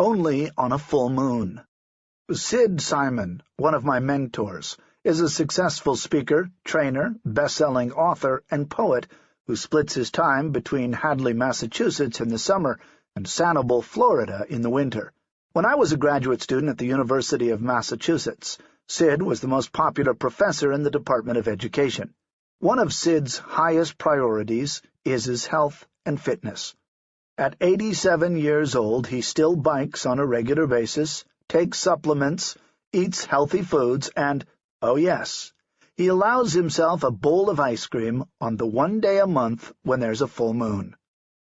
only on a full moon. Sid Simon, one of my mentors, is a successful speaker, trainer, best-selling author, and poet who splits his time between Hadley, Massachusetts in the summer and Sanibel, Florida in the winter. When I was a graduate student at the University of Massachusetts, Sid was the most popular professor in the Department of Education. One of Sid's highest priorities is his health and fitness. At 87 years old, he still bikes on a regular basis, takes supplements, eats healthy foods, and, oh yes, he allows himself a bowl of ice cream on the one day a month when there's a full moon.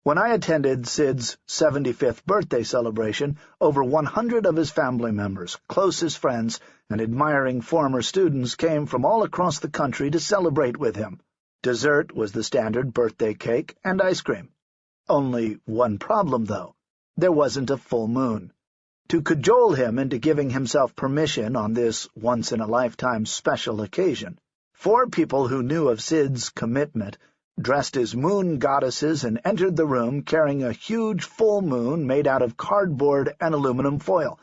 When I attended Sid's 75th birthday celebration, over 100 of his family members, closest friends, and admiring former students came from all across the country to celebrate with him. Dessert was the standard birthday cake and ice cream. Only one problem, though. There wasn't a full moon. To cajole him into giving himself permission on this once-in-a-lifetime special occasion, four people who knew of Sid's commitment dressed as moon goddesses and entered the room carrying a huge full moon made out of cardboard and aluminum foil,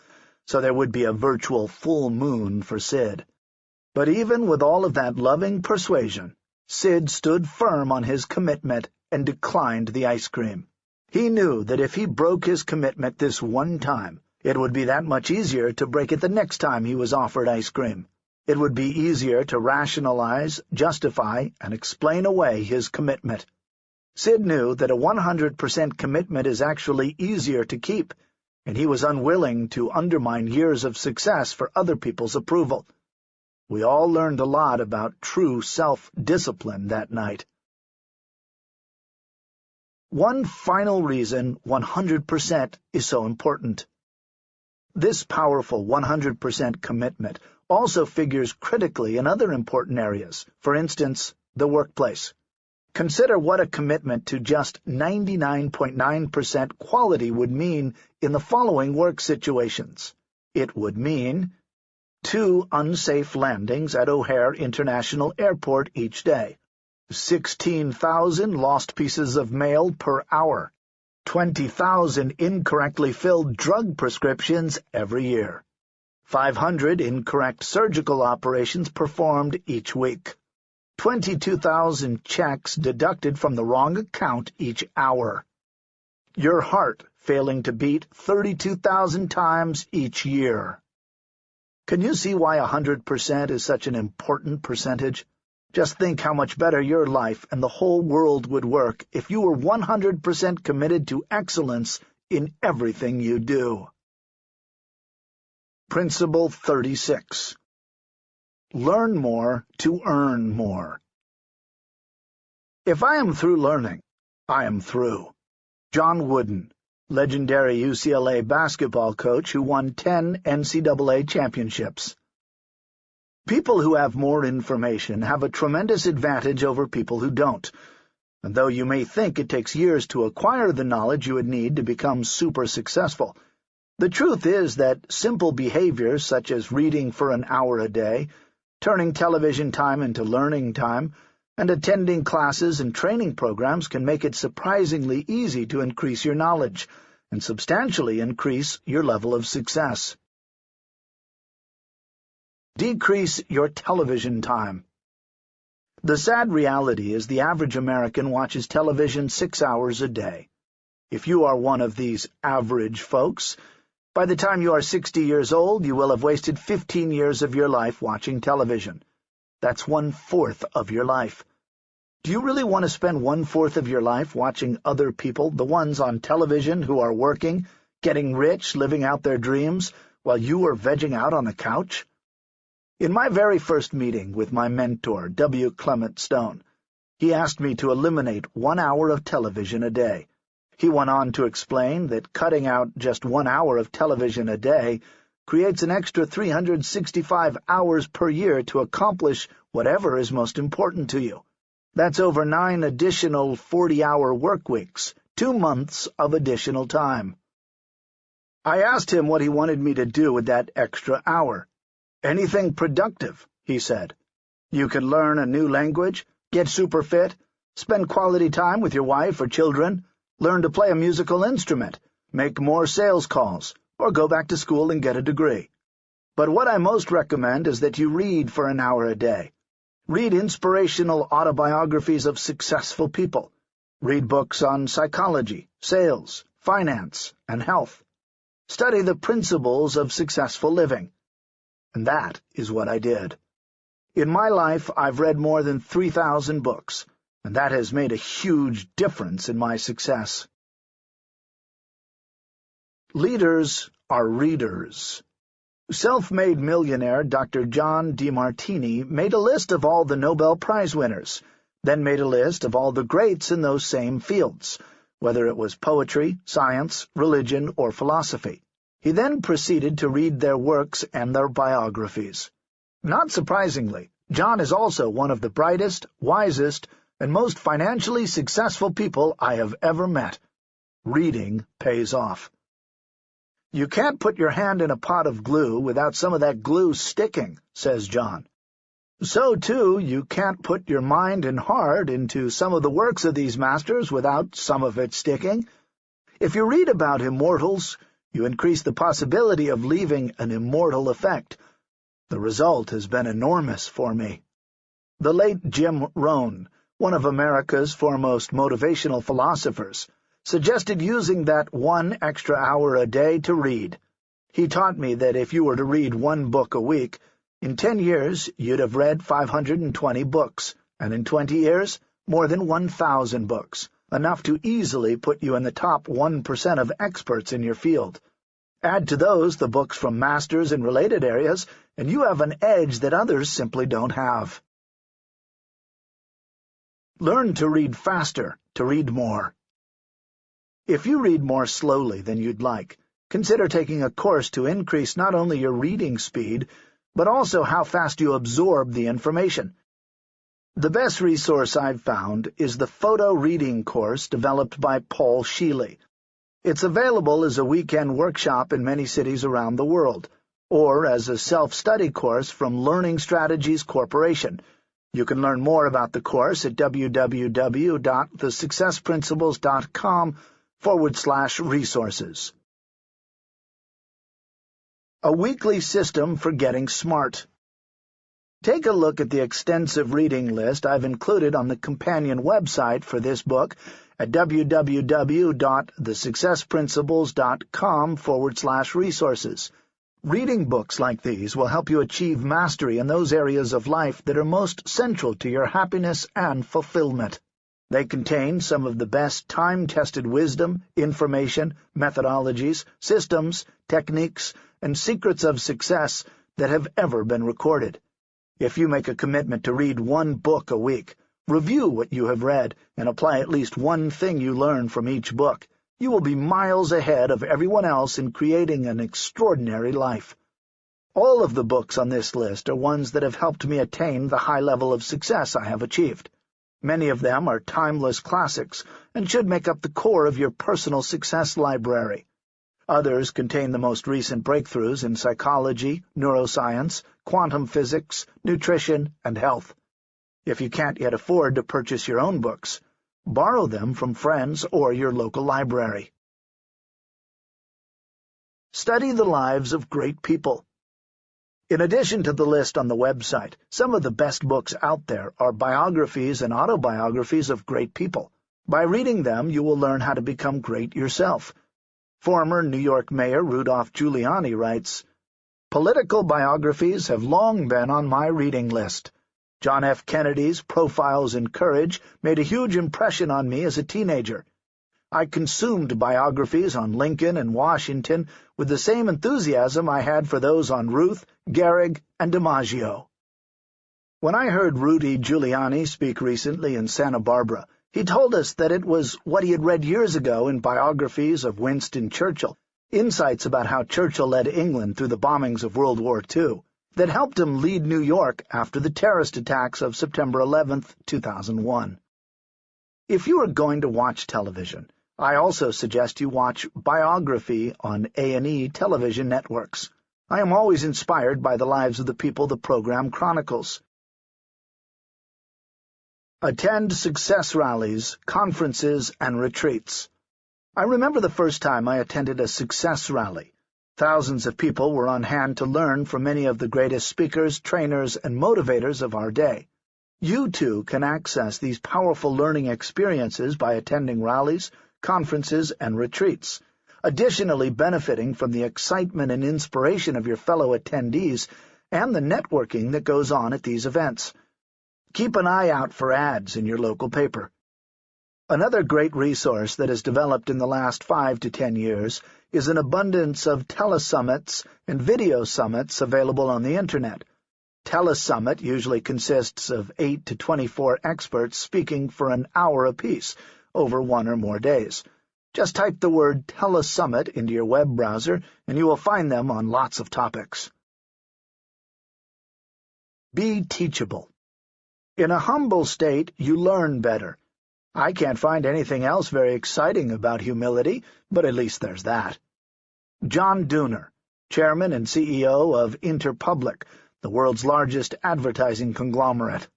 so there would be a virtual full moon for Sid. But even with all of that loving persuasion, Sid stood firm on his commitment and declined the ice cream. He knew that if he broke his commitment this one time, it would be that much easier to break it the next time he was offered ice cream. It would be easier to rationalize, justify, and explain away his commitment. Sid knew that a 100% commitment is actually easier to keep, and he was unwilling to undermine years of success for other people's approval. We all learned a lot about true self-discipline that night. One final reason 100% is so important. This powerful 100% commitment also figures critically in other important areas, for instance, the workplace. Consider what a commitment to just 99.9% quality would mean in the following work situations. It would mean two unsafe landings at O'Hare International Airport each day, 16,000 lost pieces of mail per hour, 20,000 incorrectly filled drug prescriptions every year, 500 incorrect surgical operations performed each week, 22,000 checks deducted from the wrong account each hour, your heart failing to beat 32,000 times each year. Can you see why a 100% is such an important percentage? Just think how much better your life and the whole world would work if you were 100% committed to excellence in everything you do. Principle 36 Learn more to earn more. If I am through learning, I am through. John Wooden, legendary UCLA basketball coach who won 10 NCAA championships. People who have more information have a tremendous advantage over people who don't, and though you may think it takes years to acquire the knowledge you would need to become super successful, the truth is that simple behaviors such as reading for an hour a day, turning television time into learning time, and attending classes and training programs can make it surprisingly easy to increase your knowledge and substantially increase your level of success. Decrease your television time. The sad reality is the average American watches television six hours a day. If you are one of these average folks, by the time you are 60 years old, you will have wasted 15 years of your life watching television. That's one-fourth of your life. Do you really want to spend one-fourth of your life watching other people, the ones on television who are working, getting rich, living out their dreams, while you are vegging out on the couch? In my very first meeting with my mentor, W. Clement Stone, he asked me to eliminate one hour of television a day. He went on to explain that cutting out just one hour of television a day creates an extra 365 hours per year to accomplish whatever is most important to you. That's over nine additional 40-hour work weeks, two months of additional time. I asked him what he wanted me to do with that extra hour. Anything productive, he said. You could learn a new language, get super fit, spend quality time with your wife or children, learn to play a musical instrument, make more sales calls, or go back to school and get a degree. But what I most recommend is that you read for an hour a day. Read inspirational autobiographies of successful people. Read books on psychology, sales, finance, and health. Study the principles of successful living. And that is what I did. In my life, I've read more than 3,000 books, and that has made a huge difference in my success. Leaders are readers. Self-made millionaire Dr. John Demartini made a list of all the Nobel Prize winners, then made a list of all the greats in those same fields, whether it was poetry, science, religion, or philosophy. He then proceeded to read their works and their biographies. Not surprisingly, John is also one of the brightest, wisest, and most financially successful people I have ever met. Reading pays off. You can't put your hand in a pot of glue without some of that glue sticking, says John. So, too, you can't put your mind and heart into some of the works of these masters without some of it sticking. If you read about immortals, you increase the possibility of leaving an immortal effect. The result has been enormous for me. The late Jim Rohn, one of America's foremost motivational philosophers, suggested using that one extra hour a day to read. He taught me that if you were to read one book a week, in ten years you'd have read 520 books, and in twenty years, more than 1,000 books, enough to easily put you in the top 1% of experts in your field. Add to those the books from masters in related areas, and you have an edge that others simply don't have. Learn to read faster, to read more. If you read more slowly than you'd like, consider taking a course to increase not only your reading speed, but also how fast you absorb the information. The best resource I've found is the photo reading course developed by Paul Scheele. It's available as a weekend workshop in many cities around the world, or as a self-study course from Learning Strategies Corporation. You can learn more about the course at www.thesuccessprinciples.com forward slash resources. A weekly system for getting smart. Take a look at the extensive reading list I've included on the companion website for this book at www.thesuccessprinciples.com forward slash resources. Reading books like these will help you achieve mastery in those areas of life that are most central to your happiness and fulfillment. They contain some of the best time-tested wisdom, information, methodologies, systems, techniques, and secrets of success that have ever been recorded. If you make a commitment to read one book a week, review what you have read, and apply at least one thing you learn from each book, you will be miles ahead of everyone else in creating an extraordinary life. All of the books on this list are ones that have helped me attain the high level of success I have achieved. Many of them are timeless classics and should make up the core of your personal success library. Others contain the most recent breakthroughs in psychology, neuroscience, quantum physics, nutrition, and health. If you can't yet afford to purchase your own books, borrow them from friends or your local library. Study the lives of great people. In addition to the list on the website, some of the best books out there are biographies and autobiographies of great people. By reading them, you will learn how to become great yourself. Former New York Mayor Rudolph Giuliani writes, Political biographies have long been on my reading list. John F. Kennedy's Profiles in Courage made a huge impression on me as a teenager. I consumed biographies on Lincoln and Washington with the same enthusiasm I had for those on Ruth, Gehrig, and DiMaggio. When I heard Rudy Giuliani speak recently in Santa Barbara, he told us that it was what he had read years ago in biographies of Winston Churchill, insights about how Churchill led England through the bombings of World War II, that helped him lead New York after the terrorist attacks of September 11, 2001. If you are going to watch television, I also suggest you watch Biography on A&E television networks. I am always inspired by the lives of the people the program chronicles. Attend success rallies, conferences, and retreats. I remember the first time I attended a success rally. Thousands of people were on hand to learn from many of the greatest speakers, trainers, and motivators of our day. You, too, can access these powerful learning experiences by attending rallies, conferences, and retreats, additionally benefiting from the excitement and inspiration of your fellow attendees and the networking that goes on at these events. Keep an eye out for ads in your local paper. Another great resource that has developed in the last five to ten years is an abundance of telesummits and video summits available on the Internet. Telesummit usually consists of 8 to 24 experts speaking for an hour apiece over one or more days. Just type the word telesummit into your web browser and you will find them on lots of topics. Be teachable. In a humble state, you learn better. I can't find anything else very exciting about humility, but at least there's that. John Dooner, Chairman and CEO of Interpublic, the world's largest advertising conglomerate.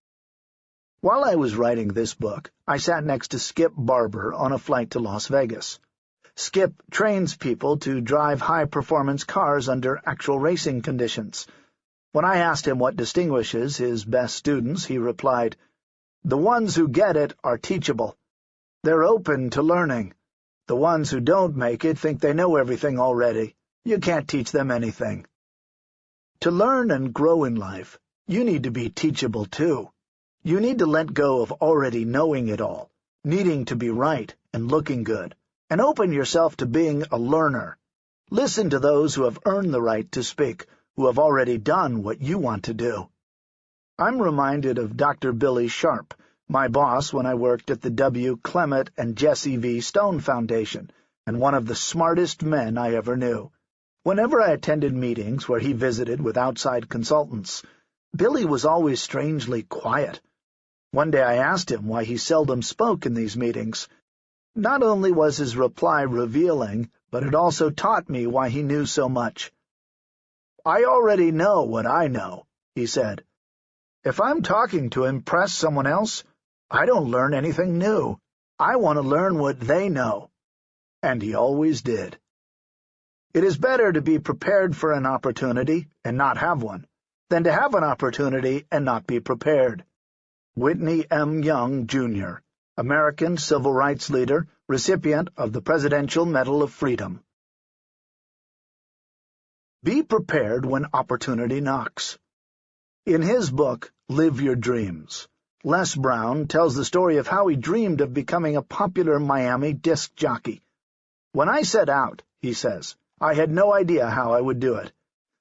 While I was writing this book, I sat next to Skip Barber on a flight to Las Vegas. Skip trains people to drive high-performance cars under actual racing conditions. When I asked him what distinguishes his best students, he replied, the ones who get it are teachable. They're open to learning. The ones who don't make it think they know everything already. You can't teach them anything. To learn and grow in life, you need to be teachable too. You need to let go of already knowing it all, needing to be right and looking good, and open yourself to being a learner. Listen to those who have earned the right to speak, who have already done what you want to do. I'm reminded of Dr. Billy Sharp, my boss when I worked at the W. Clement and Jesse V. Stone Foundation, and one of the smartest men I ever knew. Whenever I attended meetings where he visited with outside consultants, Billy was always strangely quiet. One day I asked him why he seldom spoke in these meetings. Not only was his reply revealing, but it also taught me why he knew so much. I already know what I know, he said. If I'm talking to impress someone else, I don't learn anything new. I want to learn what they know. And he always did. It is better to be prepared for an opportunity and not have one, than to have an opportunity and not be prepared. Whitney M. Young, Jr., American civil rights leader, recipient of the Presidential Medal of Freedom. Be prepared when opportunity knocks. In his book, Live Your Dreams, Les Brown tells the story of how he dreamed of becoming a popular Miami disc jockey. When I set out, he says, I had no idea how I would do it,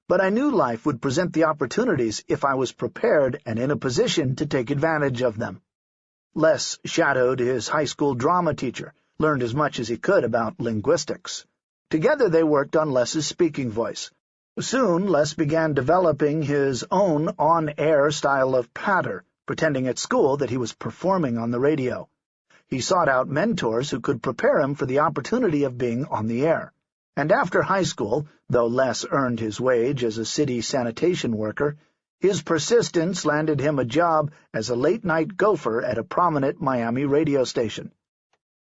but I knew life would present the opportunities if I was prepared and in a position to take advantage of them. Les shadowed his high school drama teacher, learned as much as he could about linguistics. Together they worked on Les's speaking voice, Soon Les began developing his own on-air style of patter, pretending at school that he was performing on the radio. He sought out mentors who could prepare him for the opportunity of being on the air. And after high school, though Les earned his wage as a city sanitation worker, his persistence landed him a job as a late-night gopher at a prominent Miami radio station.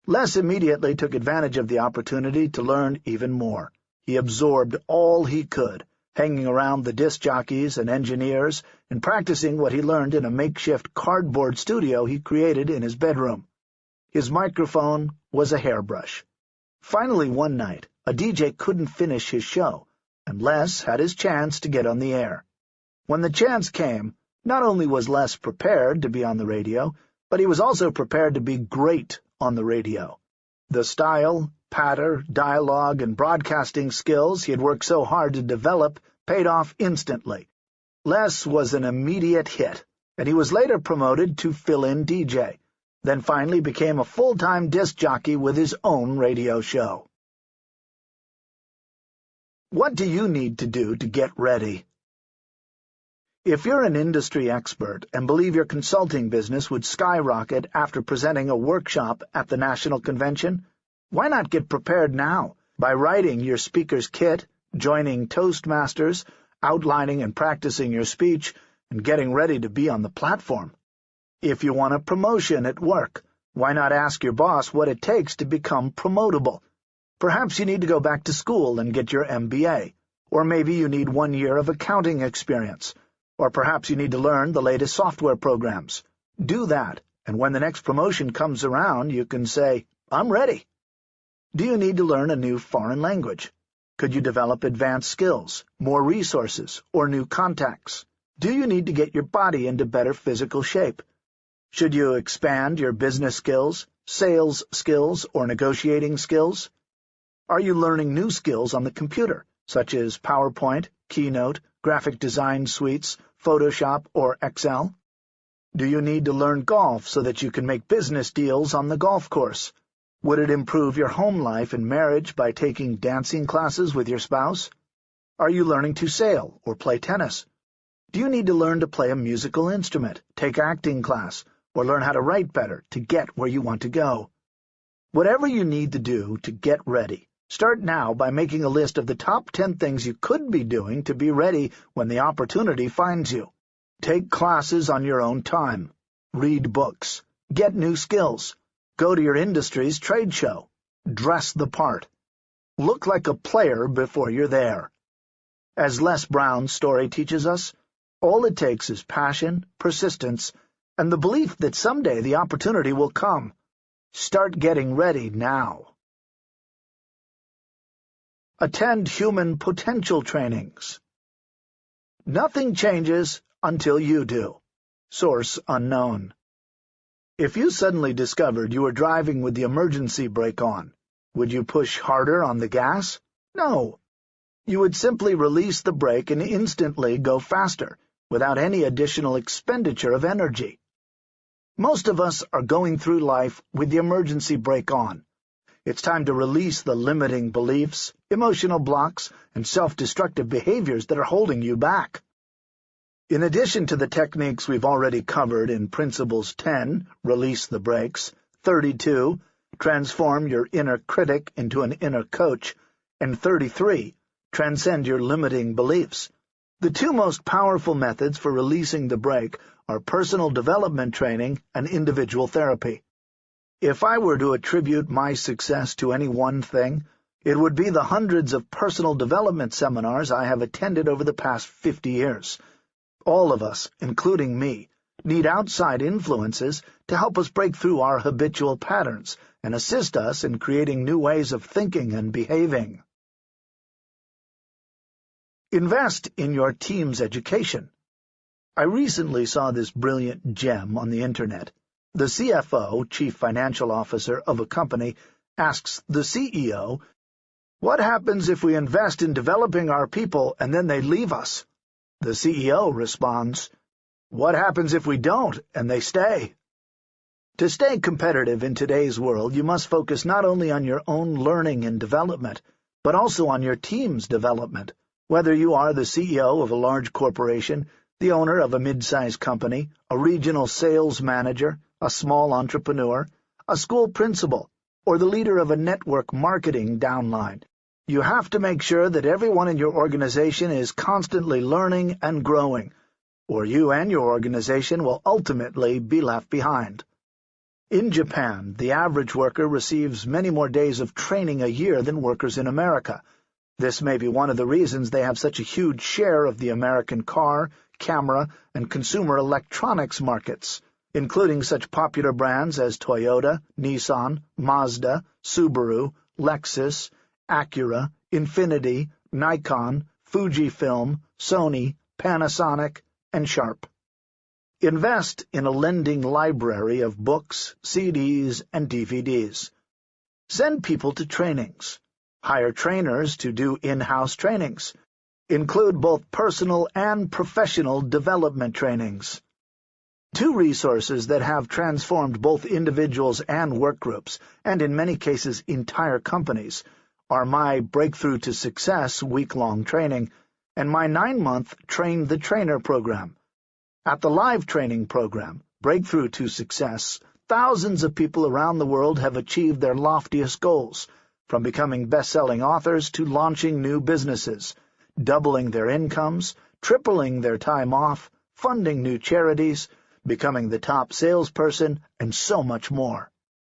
Les immediately took advantage of the opportunity to learn even more. He absorbed all he could, hanging around the disc jockeys and engineers and practicing what he learned in a makeshift cardboard studio he created in his bedroom. His microphone was a hairbrush. Finally, one night, a DJ couldn't finish his show, and Les had his chance to get on the air. When the chance came, not only was Les prepared to be on the radio, but he was also prepared to be great on the radio. The style, patter, dialogue, and broadcasting skills he had worked so hard to develop paid off instantly. Les was an immediate hit, and he was later promoted to fill-in DJ, then finally became a full-time disc jockey with his own radio show. What do you need to do to get ready? If you're an industry expert and believe your consulting business would skyrocket after presenting a workshop at the National Convention, why not get prepared now by writing your speaker's kit, joining Toastmasters, outlining and practicing your speech, and getting ready to be on the platform? If you want a promotion at work, why not ask your boss what it takes to become promotable? Perhaps you need to go back to school and get your MBA, or maybe you need one year of accounting experience, or perhaps you need to learn the latest software programs. Do that, and when the next promotion comes around, you can say, I'm ready. Do you need to learn a new foreign language? Could you develop advanced skills, more resources, or new contacts? Do you need to get your body into better physical shape? Should you expand your business skills, sales skills, or negotiating skills? Are you learning new skills on the computer, such as PowerPoint, Keynote, graphic design suites, Photoshop, or Excel? Do you need to learn golf so that you can make business deals on the golf course? Would it improve your home life and marriage by taking dancing classes with your spouse? Are you learning to sail or play tennis? Do you need to learn to play a musical instrument, take acting class, or learn how to write better to get where you want to go? Whatever you need to do to get ready, start now by making a list of the top 10 things you could be doing to be ready when the opportunity finds you. Take classes on your own time. Read books. Get new skills. Go to your industry's trade show. Dress the part. Look like a player before you're there. As Les Brown's story teaches us, all it takes is passion, persistence, and the belief that someday the opportunity will come. Start getting ready now. Attend human potential trainings. Nothing changes until you do. Source unknown. If you suddenly discovered you were driving with the emergency brake on, would you push harder on the gas? No. You would simply release the brake and instantly go faster, without any additional expenditure of energy. Most of us are going through life with the emergency brake on. It's time to release the limiting beliefs, emotional blocks, and self-destructive behaviors that are holding you back. In addition to the techniques we've already covered in Principles 10, Release the Brakes, 32, Transform your inner critic into an inner coach, and 33, Transcend your limiting beliefs, the two most powerful methods for releasing the brake are personal development training and individual therapy. If I were to attribute my success to any one thing, it would be the hundreds of personal development seminars I have attended over the past 50 years, all of us, including me, need outside influences to help us break through our habitual patterns and assist us in creating new ways of thinking and behaving. Invest in your team's education. I recently saw this brilliant gem on the Internet. The CFO, Chief Financial Officer of a company, asks the CEO, What happens if we invest in developing our people and then they leave us? The CEO responds, What happens if we don't, and they stay? To stay competitive in today's world, you must focus not only on your own learning and development, but also on your team's development. Whether you are the CEO of a large corporation, the owner of a mid-sized company, a regional sales manager, a small entrepreneur, a school principal, or the leader of a network marketing downline, you have to make sure that everyone in your organization is constantly learning and growing, or you and your organization will ultimately be left behind. In Japan, the average worker receives many more days of training a year than workers in America. This may be one of the reasons they have such a huge share of the American car, camera, and consumer electronics markets, including such popular brands as Toyota, Nissan, Mazda, Subaru, Lexus, Acura, Infiniti, Nikon, Fujifilm, Sony, Panasonic, and Sharp. Invest in a lending library of books, CDs, and DVDs. Send people to trainings. Hire trainers to do in-house trainings. Include both personal and professional development trainings. Two resources that have transformed both individuals and workgroups, and in many cases entire companies, are my Breakthrough to Success week-long training and my nine-month Train the Trainer program. At the live training program, Breakthrough to Success, thousands of people around the world have achieved their loftiest goals, from becoming best-selling authors to launching new businesses, doubling their incomes, tripling their time off, funding new charities, becoming the top salesperson, and so much more.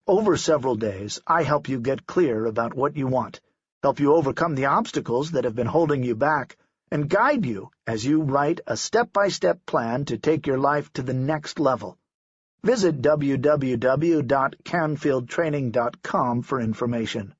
Over several days, I help you get clear about what you want, help you overcome the obstacles that have been holding you back, and guide you as you write a step-by-step -step plan to take your life to the next level. Visit www.canfieldtraining.com for information.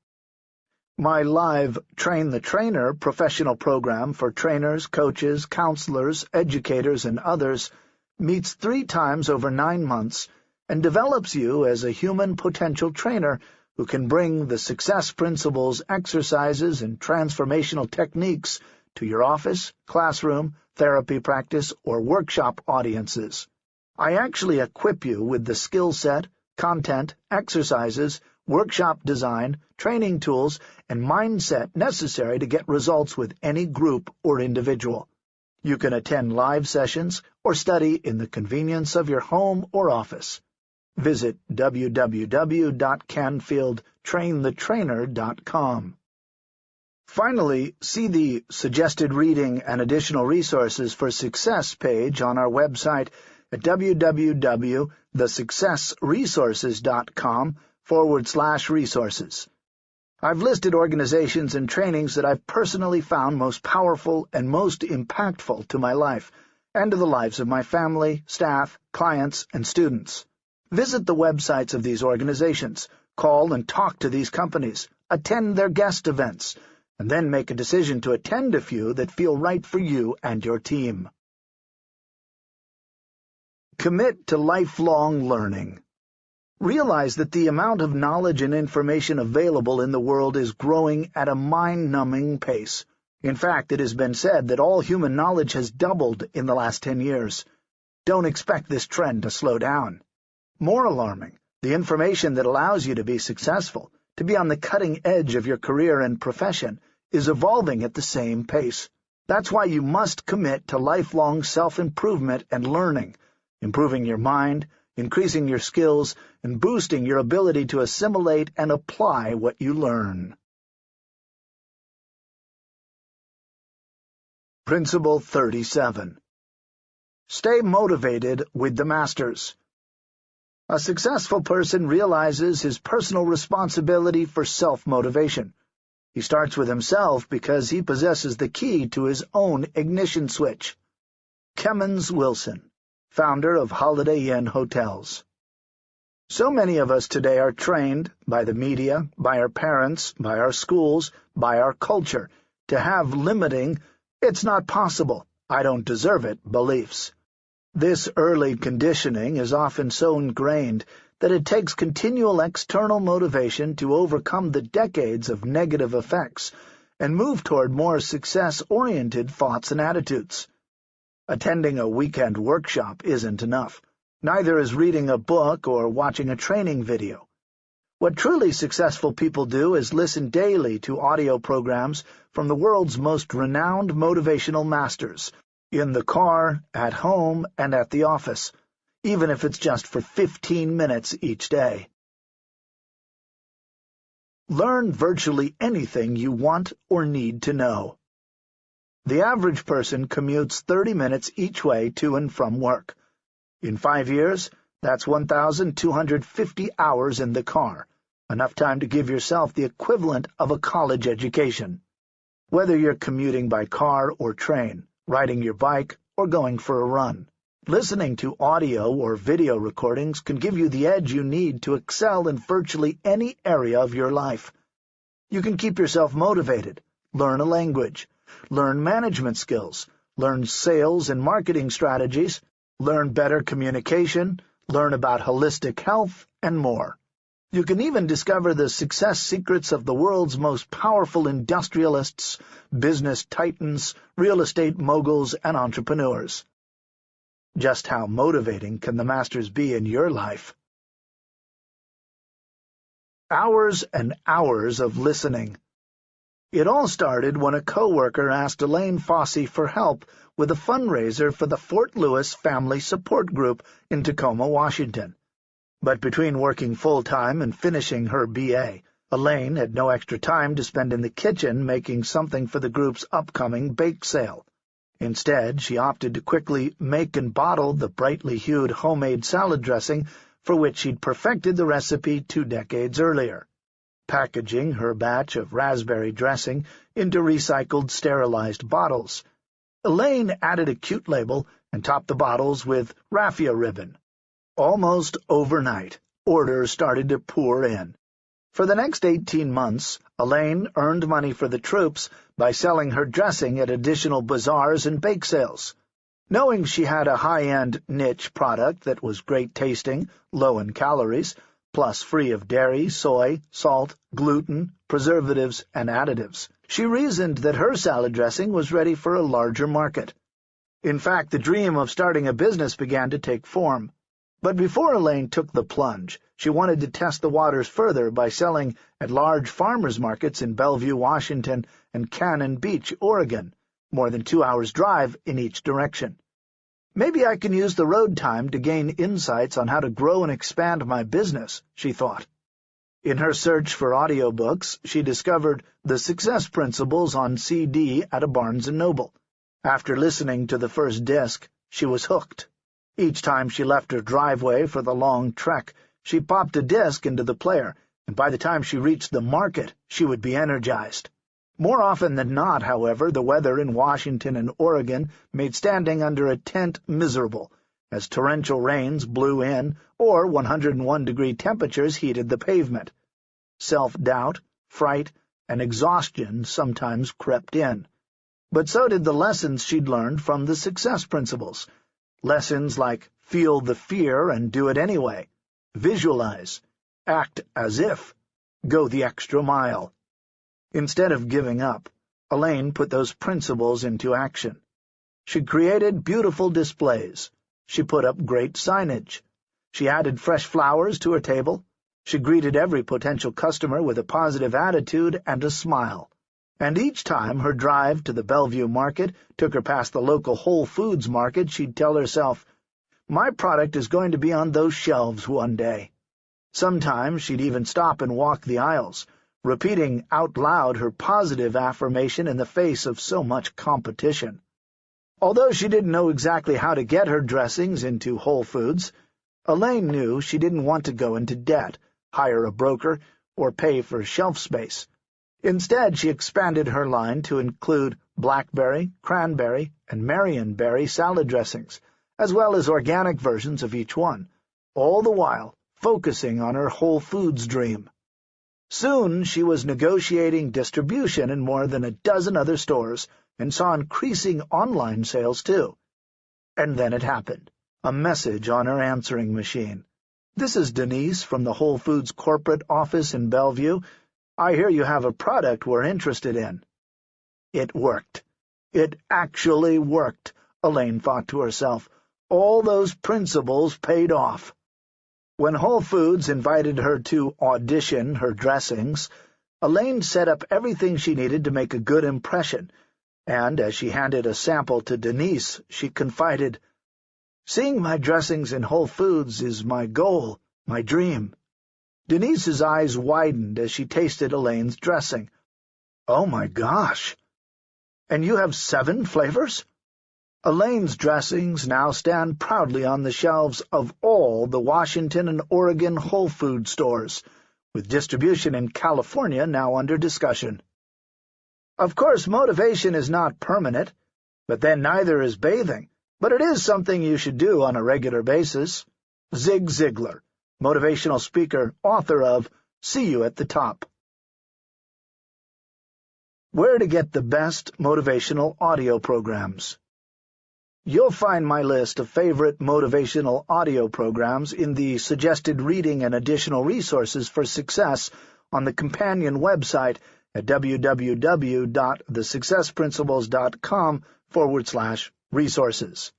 My live Train the Trainer professional program for trainers, coaches, counselors, educators, and others meets three times over nine months and develops you as a human potential trainer who can bring the success principles, exercises, and transformational techniques to your office, classroom, therapy practice, or workshop audiences. I actually equip you with the skill set, content, exercises, workshop design, training tools, and mindset necessary to get results with any group or individual. You can attend live sessions or study in the convenience of your home or office visit www.canfieldtrainthetrainer.com. Finally, see the Suggested Reading and Additional Resources for Success page on our website at www.thesuccessresources.com forward slash resources. I've listed organizations and trainings that I've personally found most powerful and most impactful to my life and to the lives of my family, staff, clients, and students. Visit the websites of these organizations, call and talk to these companies, attend their guest events, and then make a decision to attend a few that feel right for you and your team. Commit to lifelong learning. Realize that the amount of knowledge and information available in the world is growing at a mind-numbing pace. In fact, it has been said that all human knowledge has doubled in the last ten years. Don't expect this trend to slow down. More alarming, the information that allows you to be successful, to be on the cutting edge of your career and profession, is evolving at the same pace. That's why you must commit to lifelong self-improvement and learning, improving your mind, increasing your skills, and boosting your ability to assimilate and apply what you learn. Principle 37 Stay motivated with the masters. A successful person realizes his personal responsibility for self-motivation. He starts with himself because he possesses the key to his own ignition switch. Kemmons Wilson, founder of Holiday Inn Hotels. So many of us today are trained, by the media, by our parents, by our schools, by our culture, to have limiting, it's not possible, I don't deserve it, beliefs. This early conditioning is often so ingrained that it takes continual external motivation to overcome the decades of negative effects and move toward more success-oriented thoughts and attitudes. Attending a weekend workshop isn't enough. Neither is reading a book or watching a training video. What truly successful people do is listen daily to audio programs from the world's most renowned motivational masters, in the car, at home, and at the office, even if it's just for 15 minutes each day. Learn virtually anything you want or need to know. The average person commutes 30 minutes each way to and from work. In five years, that's 1,250 hours in the car, enough time to give yourself the equivalent of a college education. Whether you're commuting by car or train, riding your bike, or going for a run. Listening to audio or video recordings can give you the edge you need to excel in virtually any area of your life. You can keep yourself motivated, learn a language, learn management skills, learn sales and marketing strategies, learn better communication, learn about holistic health, and more. You can even discover the success secrets of the world's most powerful industrialists, business titans, real estate moguls, and entrepreneurs. Just how motivating can the masters be in your life? Hours and hours of listening. It all started when a coworker asked Elaine Fossey for help with a fundraiser for the Fort Lewis Family Support Group in Tacoma, Washington. But between working full-time and finishing her B.A., Elaine had no extra time to spend in the kitchen making something for the group's upcoming bake sale. Instead, she opted to quickly make and bottle the brightly hued homemade salad dressing for which she'd perfected the recipe two decades earlier, packaging her batch of raspberry dressing into recycled sterilized bottles. Elaine added a cute label and topped the bottles with raffia ribbon. Almost overnight, orders started to pour in. For the next eighteen months, Elaine earned money for the troops by selling her dressing at additional bazaars and bake sales. Knowing she had a high-end niche product that was great tasting, low in calories, plus free of dairy, soy, salt, gluten, preservatives, and additives, she reasoned that her salad dressing was ready for a larger market. In fact, the dream of starting a business began to take form. But before Elaine took the plunge, she wanted to test the waters further by selling at large farmers markets in Bellevue, Washington, and Cannon Beach, Oregon, more than two hours' drive in each direction. Maybe I can use the road time to gain insights on how to grow and expand my business, she thought. In her search for audiobooks, she discovered The Success Principles on CD at a Barnes & Noble. After listening to the first disc, she was hooked. Each time she left her driveway for the long trek, she popped a disc into the player, and by the time she reached the market, she would be energized. More often than not, however, the weather in Washington and Oregon made standing under a tent miserable, as torrential rains blew in or 101-degree temperatures heated the pavement. Self-doubt, fright, and exhaustion sometimes crept in. But so did the lessons she'd learned from the success principles, Lessons like feel the fear and do it anyway, visualize, act as if, go the extra mile. Instead of giving up, Elaine put those principles into action. She created beautiful displays. She put up great signage. She added fresh flowers to her table. She greeted every potential customer with a positive attitude and a smile and each time her drive to the Bellevue market took her past the local Whole Foods market, she'd tell herself, my product is going to be on those shelves one day. Sometimes she'd even stop and walk the aisles, repeating out loud her positive affirmation in the face of so much competition. Although she didn't know exactly how to get her dressings into Whole Foods, Elaine knew she didn't want to go into debt, hire a broker, or pay for shelf space. Instead, she expanded her line to include blackberry, cranberry, and marionberry salad dressings, as well as organic versions of each one, all the while focusing on her Whole Foods dream. Soon she was negotiating distribution in more than a dozen other stores and saw increasing online sales, too. And then it happened. A message on her answering machine. This is Denise from the Whole Foods corporate office in Bellevue. I hear you have a product we're interested in. It worked. It actually worked, Elaine thought to herself. All those principles paid off. When Whole Foods invited her to audition her dressings, Elaine set up everything she needed to make a good impression, and as she handed a sample to Denise, she confided, Seeing my dressings in Whole Foods is my goal, my dream. Denise's eyes widened as she tasted Elaine's dressing. Oh, my gosh! And you have seven flavors? Elaine's dressings now stand proudly on the shelves of all the Washington and Oregon Whole Food stores, with distribution in California now under discussion. Of course, motivation is not permanent, but then neither is bathing, but it is something you should do on a regular basis. Zig Ziglar motivational speaker, author of See You at the Top. Where to get the best motivational audio programs. You'll find my list of favorite motivational audio programs in the suggested reading and additional resources for success on the companion website at www.thesuccessprinciples.com forward slash resources.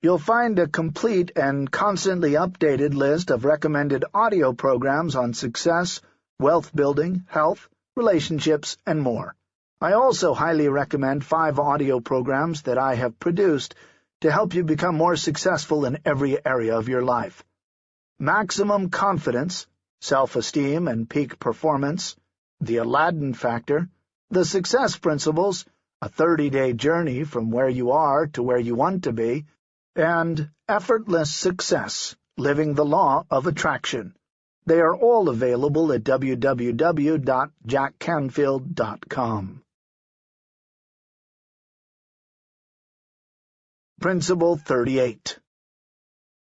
You'll find a complete and constantly updated list of recommended audio programs on success, wealth building, health, relationships, and more. I also highly recommend five audio programs that I have produced to help you become more successful in every area of your life. Maximum Confidence, Self-Esteem and Peak Performance, The Aladdin Factor, The Success Principles, A 30-Day Journey from Where You Are to Where You Want to Be, and effortless success, Living the Law of Attraction. They are all available at www.jackcanfield.com. Principle 38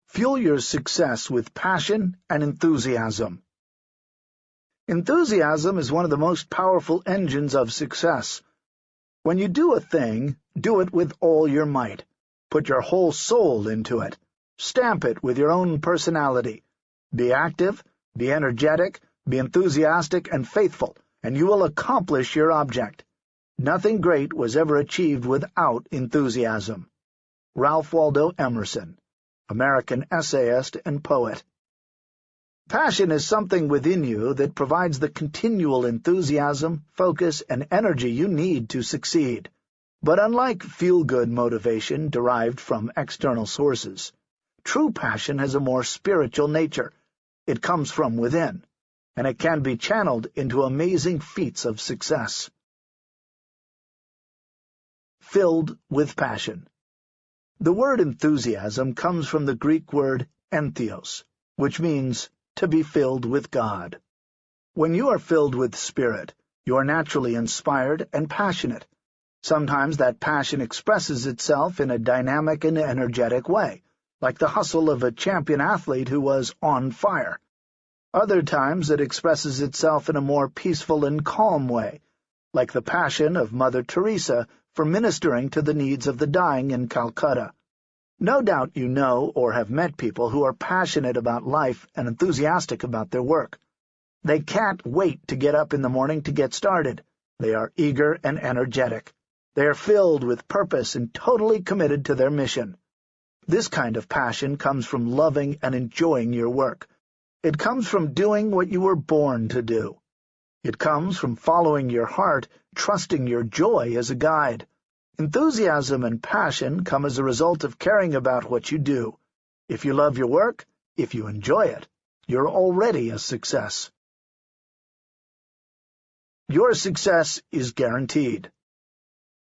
Fuel your success with passion and enthusiasm. Enthusiasm is one of the most powerful engines of success. When you do a thing, do it with all your might. Put your whole soul into it. Stamp it with your own personality. Be active, be energetic, be enthusiastic and faithful, and you will accomplish your object. Nothing great was ever achieved without enthusiasm. Ralph Waldo Emerson, American essayist and poet. Passion is something within you that provides the continual enthusiasm, focus, and energy you need to succeed. But unlike feel-good motivation derived from external sources, true passion has a more spiritual nature. It comes from within, and it can be channeled into amazing feats of success. Filled with passion. The word enthusiasm comes from the Greek word entheos, which means to be filled with God. When you are filled with spirit, you are naturally inspired and passionate. Sometimes that passion expresses itself in a dynamic and energetic way, like the hustle of a champion athlete who was on fire. Other times it expresses itself in a more peaceful and calm way, like the passion of Mother Teresa for ministering to the needs of the dying in Calcutta. No doubt you know or have met people who are passionate about life and enthusiastic about their work. They can't wait to get up in the morning to get started. They are eager and energetic. They are filled with purpose and totally committed to their mission. This kind of passion comes from loving and enjoying your work. It comes from doing what you were born to do. It comes from following your heart, trusting your joy as a guide. Enthusiasm and passion come as a result of caring about what you do. If you love your work, if you enjoy it, you're already a success. Your success is guaranteed.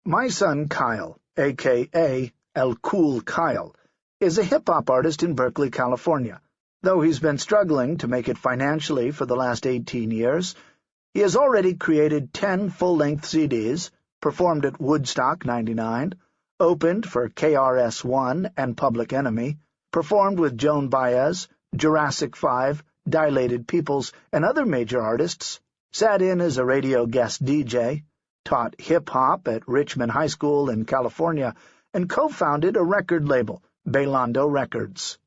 My son Kyle, a.k.a. El Cool Kyle, is a hip-hop artist in Berkeley, California. Though he's been struggling to make it financially for the last 18 years, he has already created 10 full-length CDs, performed at Woodstock 99, opened for KRS-One and Public Enemy, performed with Joan Baez, Jurassic 5, Dilated Peoples, and other major artists, sat in as a radio guest DJ, taught hip-hop at Richmond High School in California, and co-founded a record label, Bailando Records.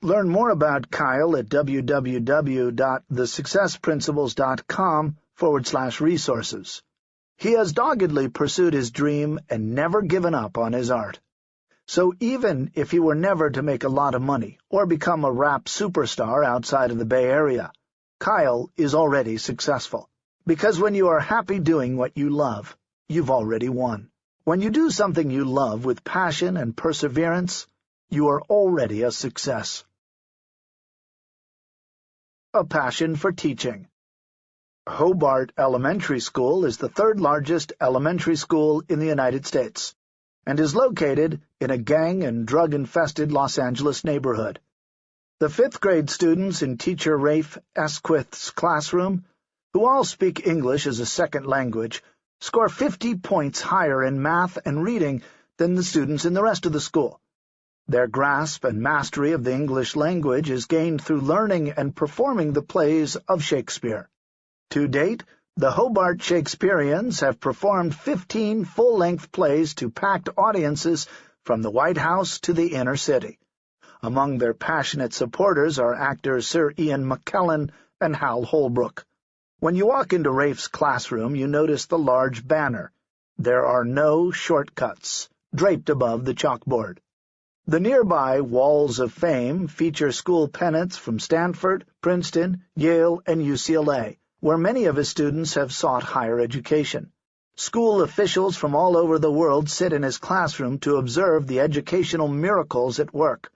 Learn more about Kyle at www.thesuccessprinciples.com forward slash resources. He has doggedly pursued his dream and never given up on his art. So even if he were never to make a lot of money or become a rap superstar outside of the Bay Area, Kyle is already successful. Because when you are happy doing what you love, you've already won. When you do something you love with passion and perseverance, you are already a success. A passion for teaching. Hobart Elementary School is the third-largest elementary school in the United States and is located in a gang- and drug-infested Los Angeles neighborhood. The fifth-grade students in teacher Rafe Esquith's classroom, who all speak English as a second language, score 50 points higher in math and reading than the students in the rest of the school. Their grasp and mastery of the English language is gained through learning and performing the plays of Shakespeare. To date, the Hobart Shakespeareans have performed 15 full-length plays to packed audiences from the White House to the inner city. Among their passionate supporters are actors Sir Ian McKellen and Hal Holbrook. When you walk into Rafe's classroom, you notice the large banner. There are no shortcuts, draped above the chalkboard. The nearby Walls of Fame feature school pennants from Stanford, Princeton, Yale, and UCLA, where many of his students have sought higher education. School officials from all over the world sit in his classroom to observe the educational miracles at work.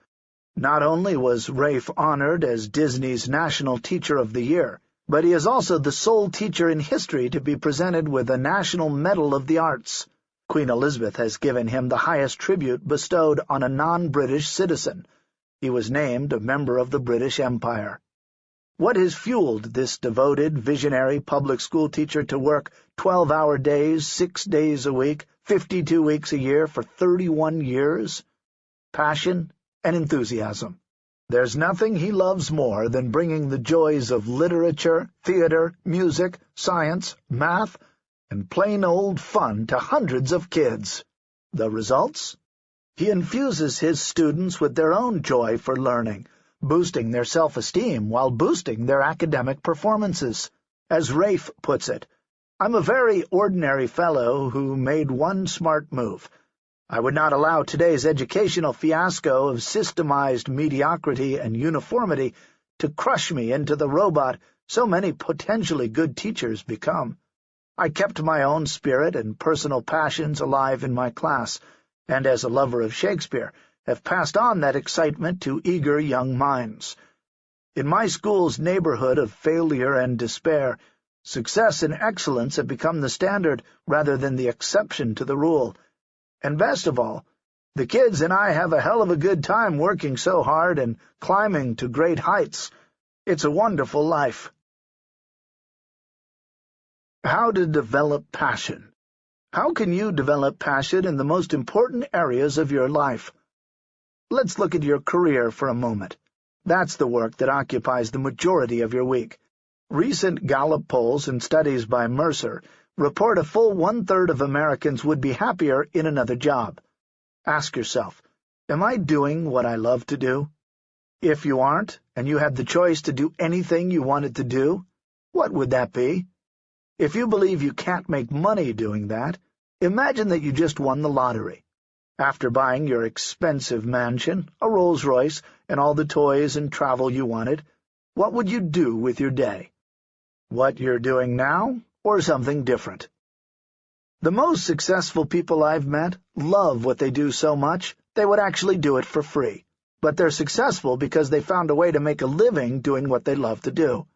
Not only was Rafe honored as Disney's National Teacher of the Year, but he is also the sole teacher in history to be presented with a National Medal of the Arts. Queen Elizabeth has given him the highest tribute bestowed on a non-British citizen. he was named a member of the British Empire. What has fueled this devoted, visionary public school teacher to work 12-hour days, six days a week, 52 weeks a year for 31 years? Passion and enthusiasm. There's nothing he loves more than bringing the joys of literature, theater, music, science, math, and plain old fun to hundreds of kids. The results? He infuses his students with their own joy for learning, boosting their self-esteem while boosting their academic performances. As Rafe puts it, I'm a very ordinary fellow who made one smart move — I would not allow today's educational fiasco of systemized mediocrity and uniformity to crush me into the robot so many potentially good teachers become. I kept my own spirit and personal passions alive in my class, and as a lover of Shakespeare, have passed on that excitement to eager young minds. In my school's neighborhood of failure and despair, success and excellence have become the standard rather than the exception to the rule, and best of all, the kids and I have a hell of a good time working so hard and climbing to great heights. It's a wonderful life. How to develop passion. How can you develop passion in the most important areas of your life? Let's look at your career for a moment. That's the work that occupies the majority of your week. Recent Gallup polls and studies by Mercer report a full one-third of Americans would be happier in another job. Ask yourself, am I doing what I love to do? If you aren't, and you had the choice to do anything you wanted to do, what would that be? If you believe you can't make money doing that, imagine that you just won the lottery. After buying your expensive mansion, a Rolls-Royce, and all the toys and travel you wanted, what would you do with your day? What you're doing now or something different. The most successful people I've met love what they do so much they would actually do it for free, but they're successful because they found a way to make a living doing what they love to do.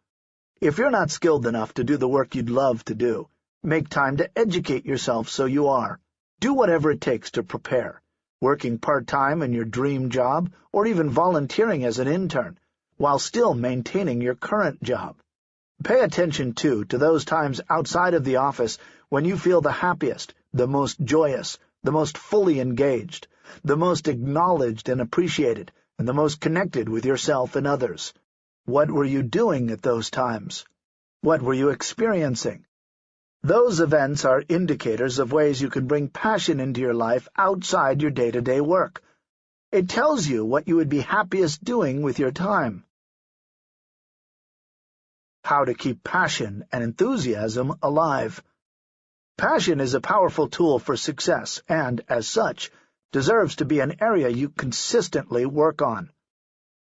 If you're not skilled enough to do the work you'd love to do, make time to educate yourself so you are. Do whatever it takes to prepare, working part-time in your dream job or even volunteering as an intern, while still maintaining your current job. Pay attention, too, to those times outside of the office when you feel the happiest, the most joyous, the most fully engaged, the most acknowledged and appreciated, and the most connected with yourself and others. What were you doing at those times? What were you experiencing? Those events are indicators of ways you can bring passion into your life outside your day-to-day -day work. It tells you what you would be happiest doing with your time how to keep passion and enthusiasm alive. Passion is a powerful tool for success and, as such, deserves to be an area you consistently work on.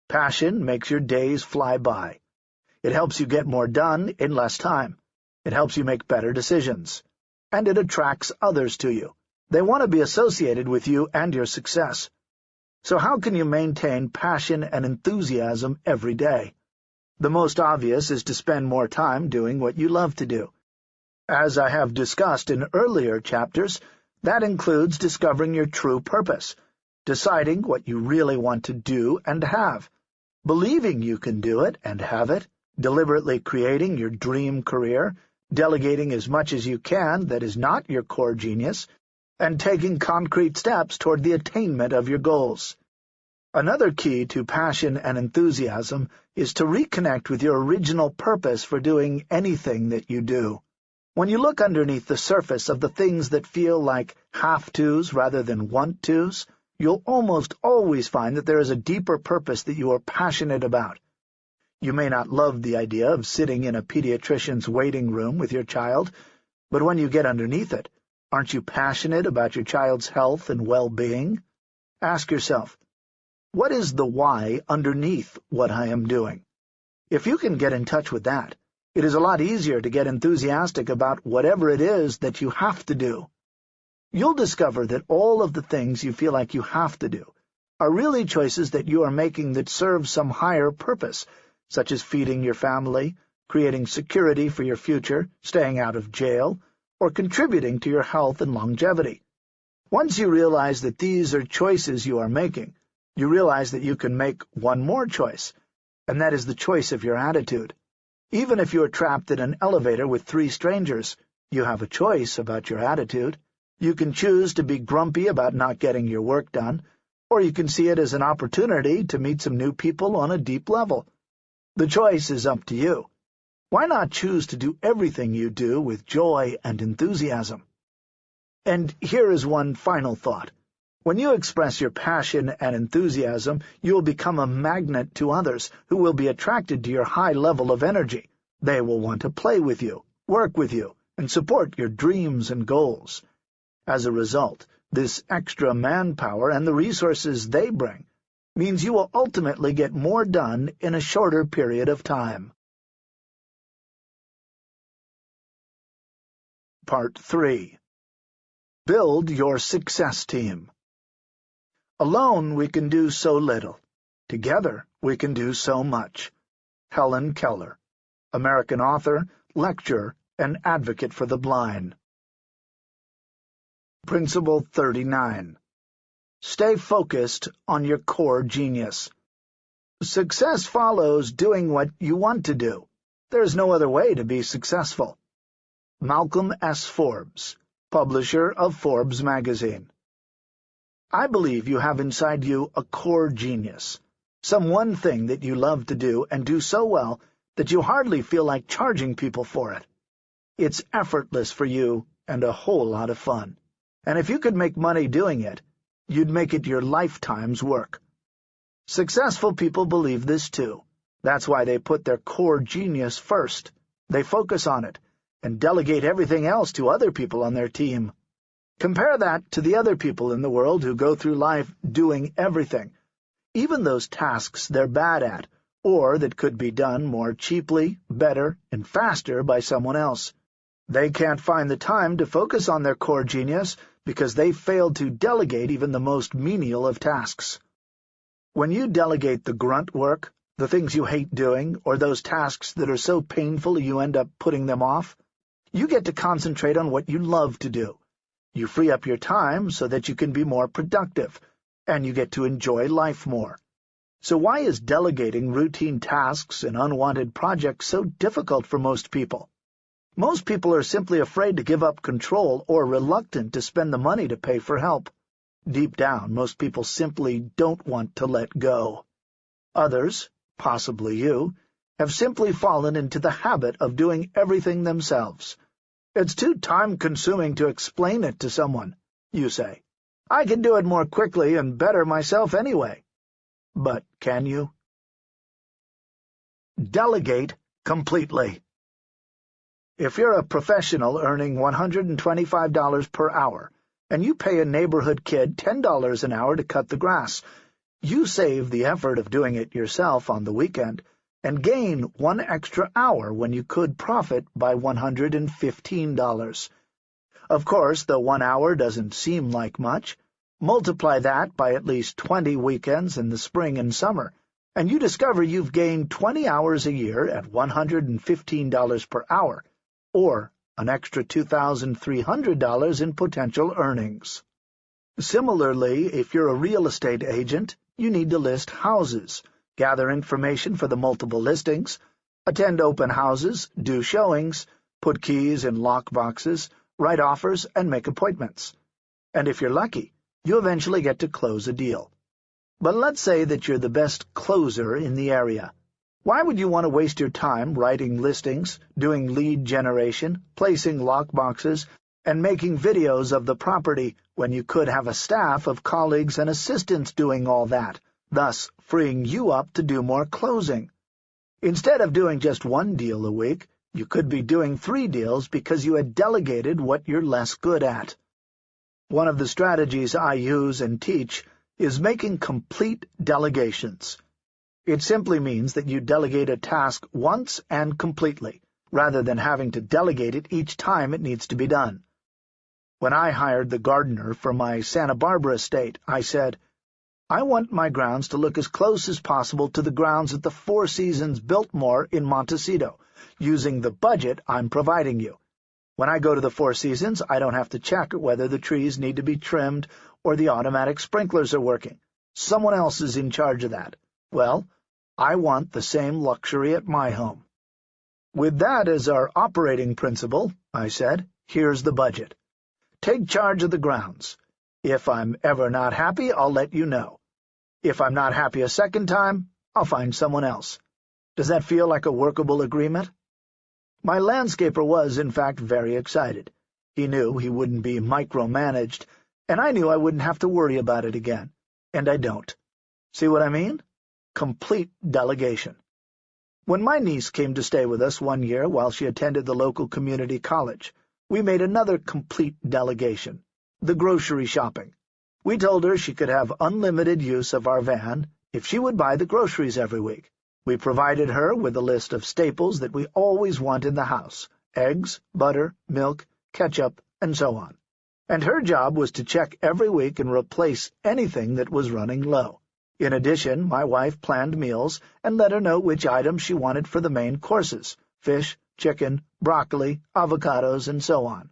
Passion makes your days fly by. It helps you get more done in less time. It helps you make better decisions. And it attracts others to you. They want to be associated with you and your success. So how can you maintain passion and enthusiasm every day? The most obvious is to spend more time doing what you love to do. As I have discussed in earlier chapters, that includes discovering your true purpose, deciding what you really want to do and have, believing you can do it and have it, deliberately creating your dream career, delegating as much as you can that is not your core genius, and taking concrete steps toward the attainment of your goals. Another key to passion and enthusiasm is to reconnect with your original purpose for doing anything that you do. When you look underneath the surface of the things that feel like have-tos rather than want-tos, you'll almost always find that there is a deeper purpose that you are passionate about. You may not love the idea of sitting in a pediatrician's waiting room with your child, but when you get underneath it, aren't you passionate about your child's health and well-being? Ask yourself, what is the why underneath what I am doing? If you can get in touch with that, it is a lot easier to get enthusiastic about whatever it is that you have to do. You'll discover that all of the things you feel like you have to do are really choices that you are making that serve some higher purpose, such as feeding your family, creating security for your future, staying out of jail, or contributing to your health and longevity. Once you realize that these are choices you are making, you realize that you can make one more choice, and that is the choice of your attitude. Even if you are trapped in an elevator with three strangers, you have a choice about your attitude. You can choose to be grumpy about not getting your work done, or you can see it as an opportunity to meet some new people on a deep level. The choice is up to you. Why not choose to do everything you do with joy and enthusiasm? And here is one final thought. When you express your passion and enthusiasm, you will become a magnet to others who will be attracted to your high level of energy. They will want to play with you, work with you, and support your dreams and goals. As a result, this extra manpower and the resources they bring means you will ultimately get more done in a shorter period of time. Part 3 Build your success team. Alone we can do so little. Together we can do so much. Helen Keller, American author, lecturer, and advocate for the blind. Principle 39. Stay focused on your core genius. Success follows doing what you want to do. There is no other way to be successful. Malcolm S. Forbes publisher of Forbes magazine. I believe you have inside you a core genius, some one thing that you love to do and do so well that you hardly feel like charging people for it. It's effortless for you and a whole lot of fun. And if you could make money doing it, you'd make it your lifetime's work. Successful people believe this too. That's why they put their core genius first. They focus on it, and delegate everything else to other people on their team. Compare that to the other people in the world who go through life doing everything, even those tasks they're bad at, or that could be done more cheaply, better, and faster by someone else. They can't find the time to focus on their core genius because they failed to delegate even the most menial of tasks. When you delegate the grunt work, the things you hate doing, or those tasks that are so painful you end up putting them off, you get to concentrate on what you love to do. You free up your time so that you can be more productive, and you get to enjoy life more. So why is delegating routine tasks and unwanted projects so difficult for most people? Most people are simply afraid to give up control or reluctant to spend the money to pay for help. Deep down, most people simply don't want to let go. Others, possibly you, have simply fallen into the habit of doing everything themselves. It's too time-consuming to explain it to someone, you say. I can do it more quickly and better myself anyway. But can you? Delegate completely. If you're a professional earning $125 per hour, and you pay a neighborhood kid $10 an hour to cut the grass, you save the effort of doing it yourself on the weekend, and gain one extra hour when you could profit by $115. Of course, the one hour doesn't seem like much. Multiply that by at least 20 weekends in the spring and summer, and you discover you've gained 20 hours a year at $115 per hour, or an extra $2,300 in potential earnings. Similarly, if you're a real estate agent, you need to list houses, gather information for the multiple listings, attend open houses, do showings, put keys in lock boxes, write offers, and make appointments. And if you're lucky, you eventually get to close a deal. But let's say that you're the best closer in the area. Why would you want to waste your time writing listings, doing lead generation, placing lock boxes, and making videos of the property when you could have a staff of colleagues and assistants doing all that? Thus freeing you up to do more closing. Instead of doing just one deal a week, you could be doing three deals because you had delegated what you're less good at. One of the strategies I use and teach is making complete delegations. It simply means that you delegate a task once and completely, rather than having to delegate it each time it needs to be done. When I hired the gardener for my Santa Barbara estate, I said, I want my grounds to look as close as possible to the grounds at the Four Seasons Biltmore in Montecito, using the budget I'm providing you. When I go to the Four Seasons, I don't have to check whether the trees need to be trimmed or the automatic sprinklers are working, Someone else is in charge of that. Well, I want the same luxury at my home. With that as our operating principle, I said, here's the budget. Take charge of the grounds. If I'm ever not happy, I'll let you know. If I'm not happy a second time, I'll find someone else. Does that feel like a workable agreement? My landscaper was, in fact, very excited. He knew he wouldn't be micromanaged, and I knew I wouldn't have to worry about it again. And I don't. See what I mean? Complete delegation. When my niece came to stay with us one year while she attended the local community college, we made another complete delegation, the grocery shopping. We told her she could have unlimited use of our van if she would buy the groceries every week. We provided her with a list of staples that we always want in the house, eggs, butter, milk, ketchup, and so on. And her job was to check every week and replace anything that was running low. In addition, my wife planned meals and let her know which items she wanted for the main courses, fish, chicken, broccoli, avocados, and so on.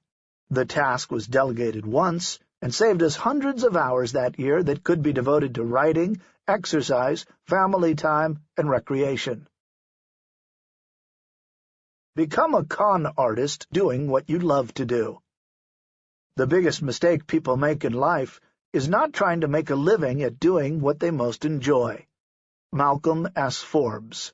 The task was delegated once and saved us hundreds of hours that year that could be devoted to writing, exercise, family time, and recreation. Become a con artist doing what you love to do. The biggest mistake people make in life is not trying to make a living at doing what they most enjoy. Malcolm S. Forbes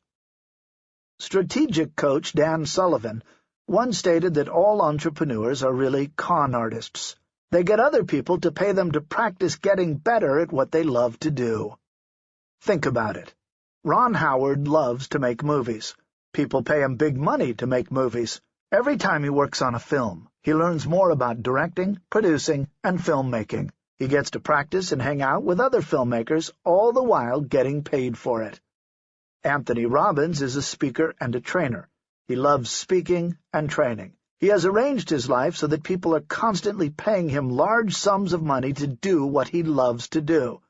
Strategic coach Dan Sullivan once stated that all entrepreneurs are really con artists. They get other people to pay them to practice getting better at what they love to do. Think about it. Ron Howard loves to make movies. People pay him big money to make movies. Every time he works on a film, he learns more about directing, producing, and filmmaking. He gets to practice and hang out with other filmmakers, all the while getting paid for it. Anthony Robbins is a speaker and a trainer. He loves speaking and training. He has arranged his life so that people are constantly paying him large sums of money to do what he loves to do.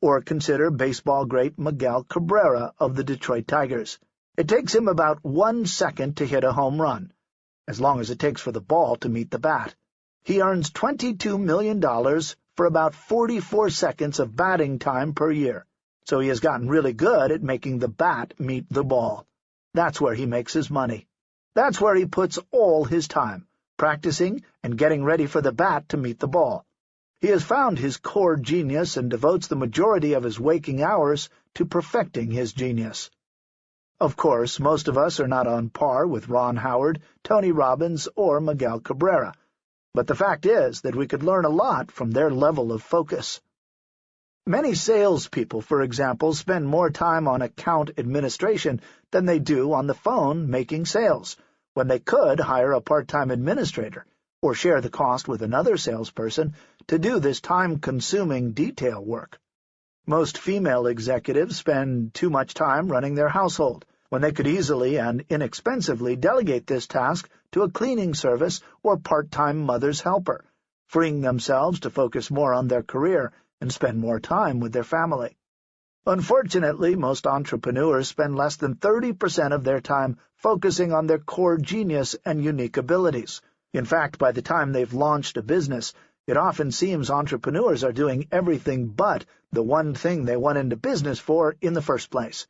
Or consider baseball great Miguel Cabrera of the Detroit Tigers. It takes him about one second to hit a home run, as long as it takes for the ball to meet the bat. He earns $22 million for about 44 seconds of batting time per year, so he has gotten really good at making the bat meet the ball. That's where he makes his money. That's where he puts all his time, practicing and getting ready for the bat to meet the ball. He has found his core genius and devotes the majority of his waking hours to perfecting his genius. Of course, most of us are not on par with Ron Howard, Tony Robbins, or Miguel Cabrera, but the fact is that we could learn a lot from their level of focus. Many salespeople, for example, spend more time on account administration than they do on the phone making sales, when they could hire a part-time administrator or share the cost with another salesperson to do this time-consuming detail work. Most female executives spend too much time running their household, when they could easily and inexpensively delegate this task to a cleaning service or part-time mother's helper, freeing themselves to focus more on their career and spend more time with their family. Unfortunately, most entrepreneurs spend less than 30% of their time focusing on their core genius and unique abilities. In fact, by the time they've launched a business, it often seems entrepreneurs are doing everything but the one thing they went into business for in the first place.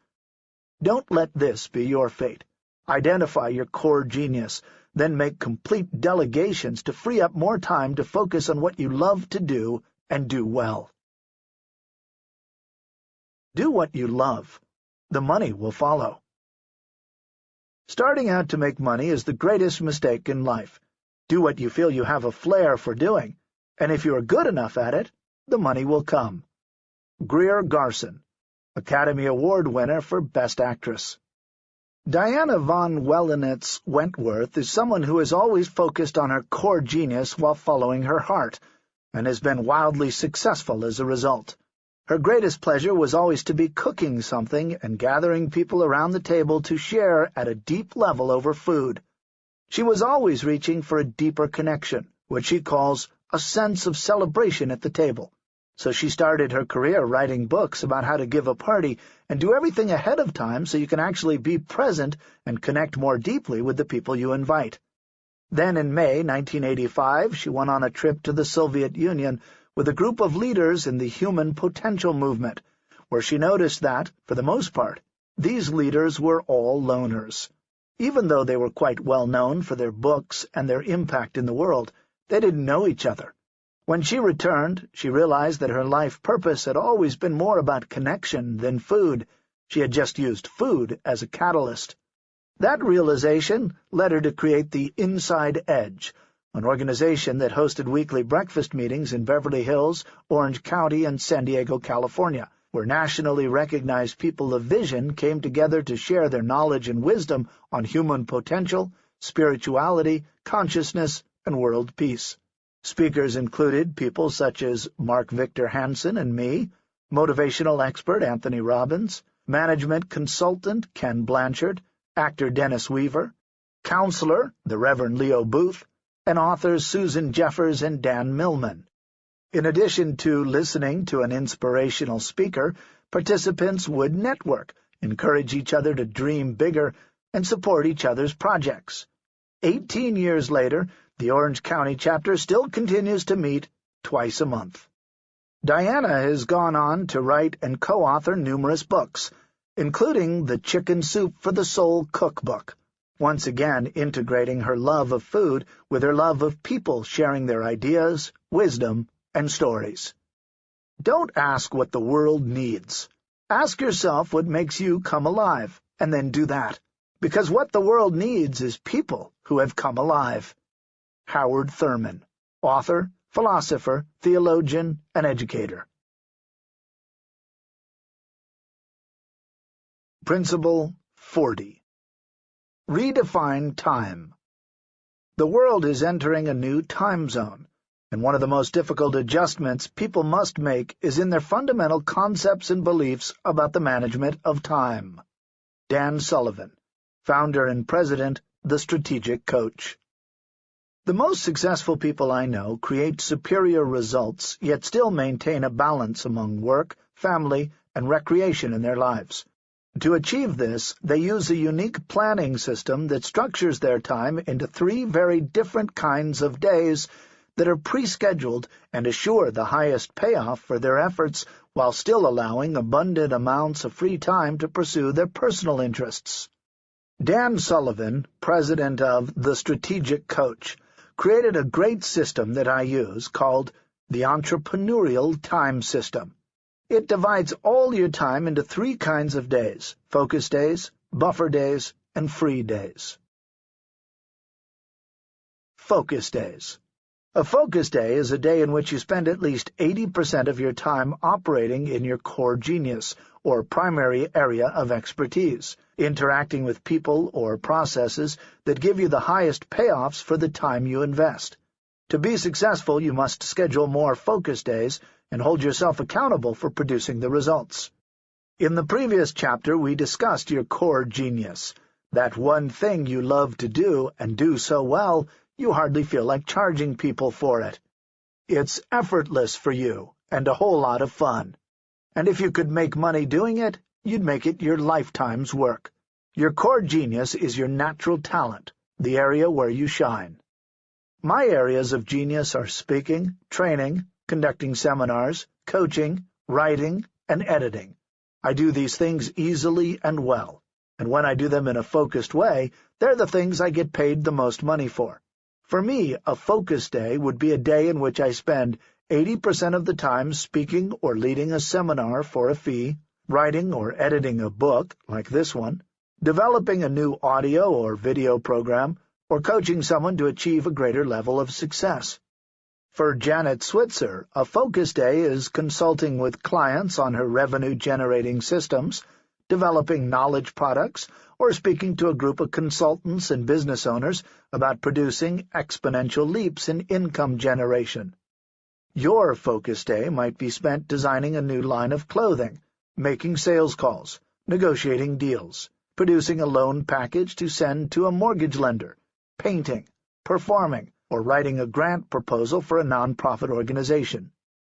Don't let this be your fate. Identify your core genius, then make complete delegations to free up more time to focus on what you love to do and do well. Do what you love. The money will follow. Starting out to make money is the greatest mistake in life. Do what you feel you have a flair for doing, and if you are good enough at it, the money will come. Greer Garson, Academy Award winner for Best Actress. Diana von Welanetz Wentworth is someone who has always focused on her core genius while following her heart, and has been wildly successful as a result. Her greatest pleasure was always to be cooking something and gathering people around the table to share at a deep level over food. She was always reaching for a deeper connection, which she calls a sense of celebration at the table. So she started her career writing books about how to give a party and do everything ahead of time so you can actually be present and connect more deeply with the people you invite. Then in May 1985 she went on a trip to the Soviet Union with a group of leaders in the Human Potential Movement, where she noticed that, for the most part, these leaders were all loners. Even though they were quite well known for their books and their impact in the world, they didn't know each other. When she returned, she realized that her life purpose had always been more about connection than food. She had just used food as a catalyst. That realization led her to create the Inside Edge, an organization that hosted weekly breakfast meetings in Beverly Hills, Orange County, and San Diego, California, where nationally recognized people of vision came together to share their knowledge and wisdom on human potential, spirituality, consciousness, and world peace. Speakers included people such as Mark Victor Hansen and me, motivational expert Anthony Robbins, management consultant Ken Blanchard, actor Dennis Weaver, counselor the Reverend Leo Booth, and authors Susan Jeffers and Dan Millman. In addition to listening to an inspirational speaker, participants would network, encourage each other to dream bigger, and support each other's projects. Eighteen years later, the Orange County chapter still continues to meet twice a month. Diana has gone on to write and co-author numerous books, including the Chicken Soup for the Soul cookbook, once again integrating her love of food with her love of people sharing their ideas, wisdom, and stories. Don't ask what the world needs. Ask yourself what makes you come alive, and then do that. Because what the world needs is people who have come alive. Howard Thurman, author, philosopher, theologian, and educator. Principle 40 Redefine time. The world is entering a new time zone, and one of the most difficult adjustments people must make is in their fundamental concepts and beliefs about the management of time. Dan Sullivan, founder and president, The Strategic Coach. The most successful people I know create superior results, yet still maintain a balance among work, family, and recreation in their lives. To achieve this, they use a unique planning system that structures their time into three very different kinds of days that are pre-scheduled and assure the highest payoff for their efforts while still allowing abundant amounts of free time to pursue their personal interests. Dan Sullivan, president of The Strategic Coach, created a great system that I use called the Entrepreneurial Time System. It divides all your time into three kinds of days, focus days, buffer days, and free days. Focus days. A focus day is a day in which you spend at least 80% of your time operating in your core genius, or primary area of expertise, interacting with people or processes that give you the highest payoffs for the time you invest. To be successful, you must schedule more focus days and hold yourself accountable for producing the results. In the previous chapter, we discussed your core genius, that one thing you love to do and do so well you hardly feel like charging people for it. It's effortless for you and a whole lot of fun. And if you could make money doing it, you'd make it your lifetime's work. Your core genius is your natural talent, the area where you shine. My areas of genius are speaking, training, conducting seminars, coaching, writing, and editing. I do these things easily and well, and when I do them in a focused way, they're the things I get paid the most money for. For me, a focus day would be a day in which I spend 80% of the time speaking or leading a seminar for a fee, writing or editing a book, like this one, developing a new audio or video program, or coaching someone to achieve a greater level of success. For Janet Switzer, a focus day is consulting with clients on her revenue-generating systems, developing knowledge products, or speaking to a group of consultants and business owners about producing exponential leaps in income generation. Your focus day might be spent designing a new line of clothing, making sales calls, negotiating deals, producing a loan package to send to a mortgage lender, painting, performing, or writing a grant proposal for a nonprofit organization.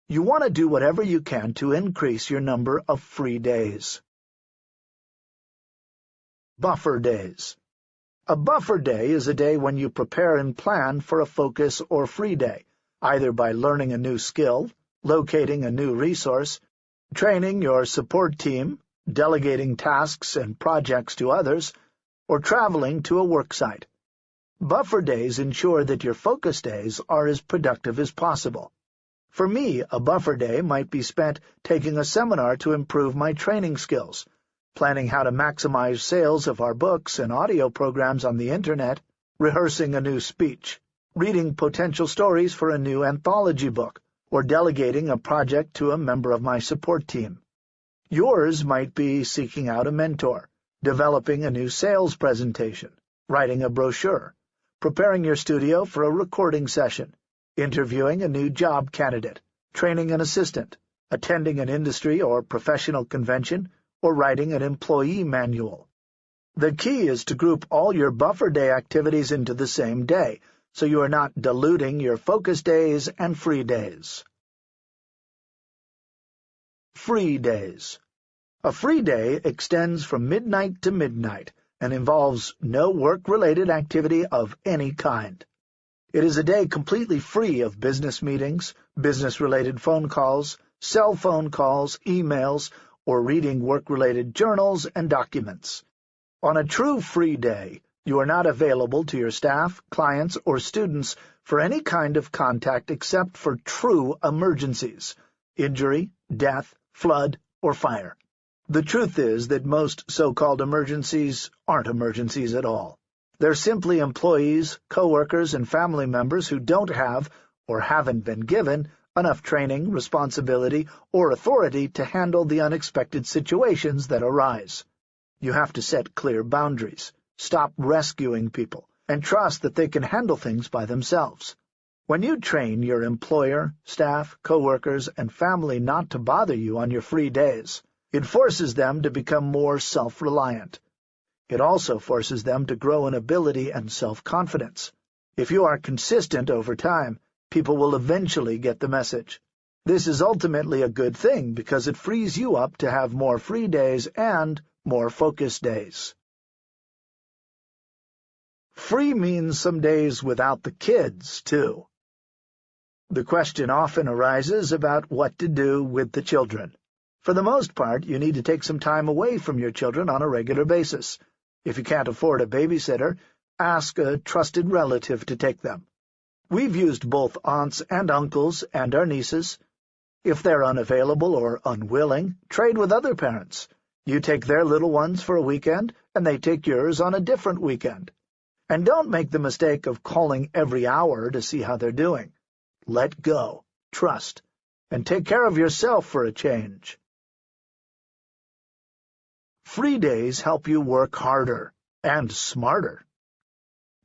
You want to do whatever you can to increase your number of free days. Buffer Days A buffer day is a day when you prepare and plan for a focus or free day, either by learning a new skill, locating a new resource, training your support team, delegating tasks and projects to others, or traveling to a work site. Buffer days ensure that your focus days are as productive as possible. For me, a buffer day might be spent taking a seminar to improve my training skills, planning how to maximize sales of our books and audio programs on the Internet, rehearsing a new speech, reading potential stories for a new anthology book, or delegating a project to a member of my support team. Yours might be seeking out a mentor, developing a new sales presentation, writing a brochure, preparing your studio for a recording session, interviewing a new job candidate, training an assistant, attending an industry or professional convention, or writing an employee manual. The key is to group all your buffer day activities into the same day, so you are not diluting your focus days and free days. Free days A free day extends from midnight to midnight, and involves no work-related activity of any kind. It is a day completely free of business meetings, business-related phone calls, cell phone calls, emails, or reading work-related journals and documents. On a true free day, you are not available to your staff, clients, or students for any kind of contact except for true emergencies, injury, death, flood, or fire. The truth is that most so-called emergencies aren't emergencies at all. They're simply employees, coworkers, and family members who don't have, or haven't been given, enough training, responsibility, or authority to handle the unexpected situations that arise. You have to set clear boundaries, stop rescuing people, and trust that they can handle things by themselves. When you train your employer, staff, coworkers, and family not to bother you on your free days, it forces them to become more self-reliant. It also forces them to grow in ability and self-confidence. If you are consistent over time, people will eventually get the message. This is ultimately a good thing because it frees you up to have more free days and more focus days. Free means some days without the kids, too. The question often arises about what to do with the children. For the most part, you need to take some time away from your children on a regular basis. If you can't afford a babysitter, ask a trusted relative to take them. We've used both aunts and uncles and our nieces. If they're unavailable or unwilling, trade with other parents. You take their little ones for a weekend, and they take yours on a different weekend. And don't make the mistake of calling every hour to see how they're doing. Let go, trust, and take care of yourself for a change. Free days help you work harder and smarter.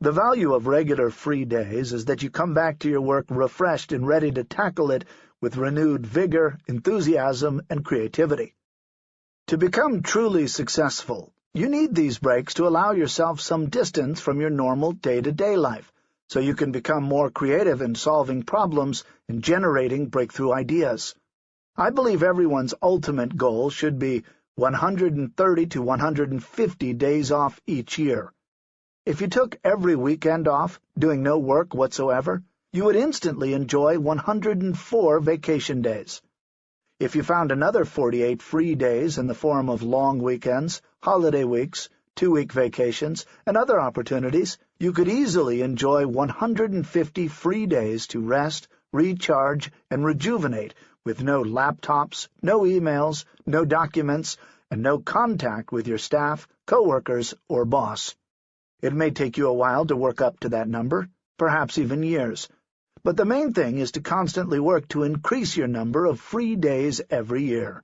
The value of regular free days is that you come back to your work refreshed and ready to tackle it with renewed vigor, enthusiasm, and creativity. To become truly successful, you need these breaks to allow yourself some distance from your normal day-to-day -day life, so you can become more creative in solving problems and generating breakthrough ideas. I believe everyone's ultimate goal should be 130 to 150 days off each year. If you took every weekend off, doing no work whatsoever, you would instantly enjoy 104 vacation days. If you found another 48 free days in the form of long weekends, holiday weeks, two-week vacations, and other opportunities, you could easily enjoy 150 free days to rest, recharge, and rejuvenate with no laptops, no emails, no documents, and no contact with your staff, coworkers, or boss. It may take you a while to work up to that number, perhaps even years, but the main thing is to constantly work to increase your number of free days every year.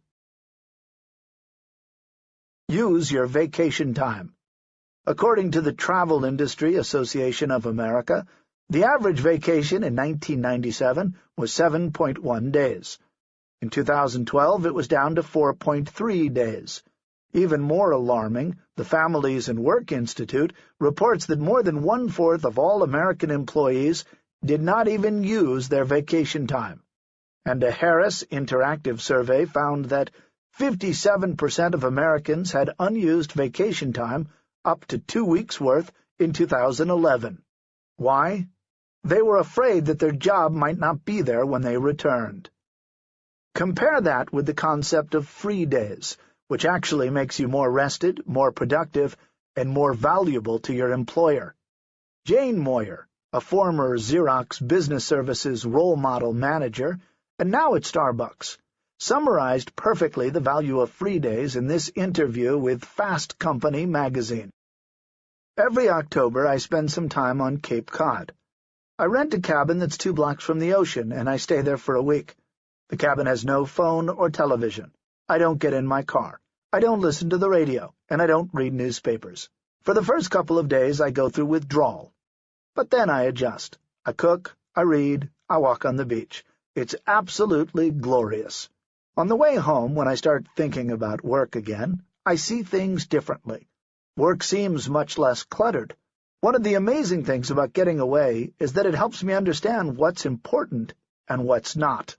Use your vacation time. According to the Travel Industry Association of America, the average vacation in 1997 was 7.1 days. In 2012, it was down to 4.3 days. Even more alarming, the Families and Work Institute reports that more than one-fourth of all American employees did not even use their vacation time. And a Harris Interactive survey found that 57% of Americans had unused vacation time up to two weeks' worth in 2011. Why? They were afraid that their job might not be there when they returned. Compare that with the concept of free days, which actually makes you more rested, more productive, and more valuable to your employer. Jane Moyer, a former Xerox Business Services role model manager, and now at Starbucks, summarized perfectly the value of free days in this interview with Fast Company magazine. Every October I spend some time on Cape Cod. I rent a cabin that's two blocks from the ocean, and I stay there for a week. The cabin has no phone or television. I don't get in my car. I don't listen to the radio, and I don't read newspapers. For the first couple of days I go through withdrawal. But then I adjust. I cook, I read, I walk on the beach. It's absolutely glorious. On the way home, when I start thinking about work again, I see things differently. Work seems much less cluttered. One of the amazing things about getting away is that it helps me understand what's important and what's not.